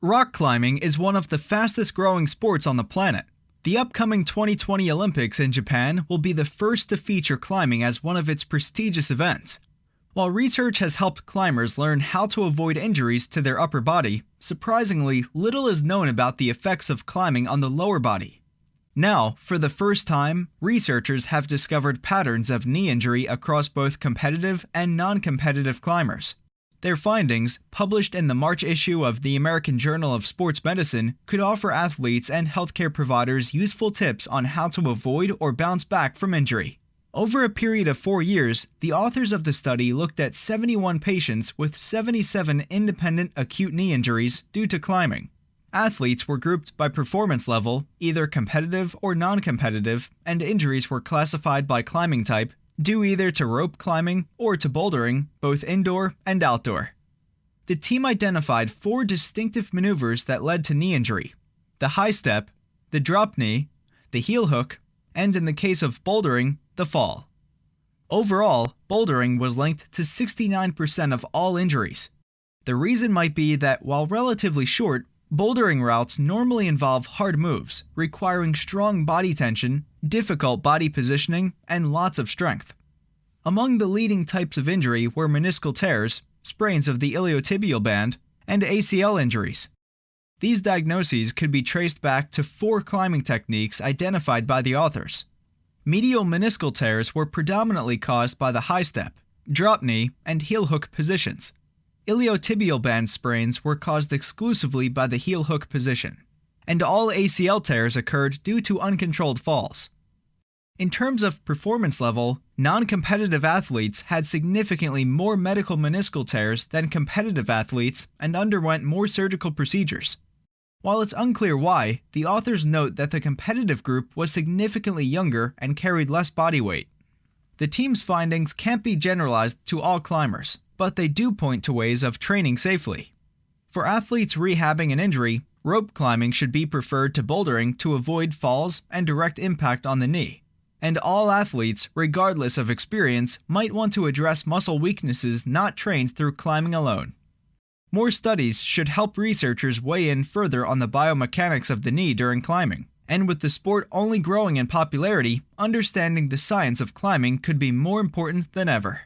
Rock climbing is one of the fastest growing sports on the planet. The upcoming 2020 Olympics in Japan will be the first to feature climbing as one of its prestigious events. While research has helped climbers learn how to avoid injuries to their upper body, surprisingly, little is known about the effects of climbing on the lower body. Now, for the first time, researchers have discovered patterns of knee injury across both competitive and non competitive climbers. Their findings, published in the March issue of the American Journal of Sports Medicine, could offer athletes and healthcare providers useful tips on how to avoid or bounce back from injury. Over a period of four years, the authors of the study looked at 71 patients with 77 independent acute knee injuries due to climbing. Athletes were grouped by performance level, either competitive or non competitive, and injuries were classified by climbing type, due either to rope climbing or to bouldering, both indoor and outdoor. The team identified four distinctive maneuvers that led to knee injury the high step, the drop knee, the heel hook, and in the case of bouldering, the fall. Overall, bouldering was linked to 69% of all injuries. The reason might be that while relatively short, Bouldering routes normally involve hard moves, requiring strong body tension, difficult body positioning, and lots of strength. Among the leading types of injury were meniscal tears, sprains of the iliotibial band, and ACL injuries. These diagnoses could be traced back to four climbing techniques identified by the authors. Medial meniscal tears were predominantly caused by the high step, drop knee, and heel hook positions. Iliotibial band sprains were caused exclusively by the heel hook position, and all ACL tears occurred due to uncontrolled falls. In terms of performance level, non competitive athletes had significantly more medial meniscal tears than competitive athletes and underwent more surgical procedures. While it's unclear why, the authors note that the competitive group was significantly younger and carried less body weight. The team's findings can't be generalized to all climbers, but they do point to ways of training safely. For athletes rehabbing an injury, rope climbing should be preferred to bouldering to avoid falls and direct impact on the knee. And all athletes, regardless of experience, might want to address muscle weaknesses not trained through climbing alone. More studies should help researchers weigh in further on the biomechanics of the knee during climbing. And with the sport only growing in popularity, understanding the science of climbing could be more important than ever.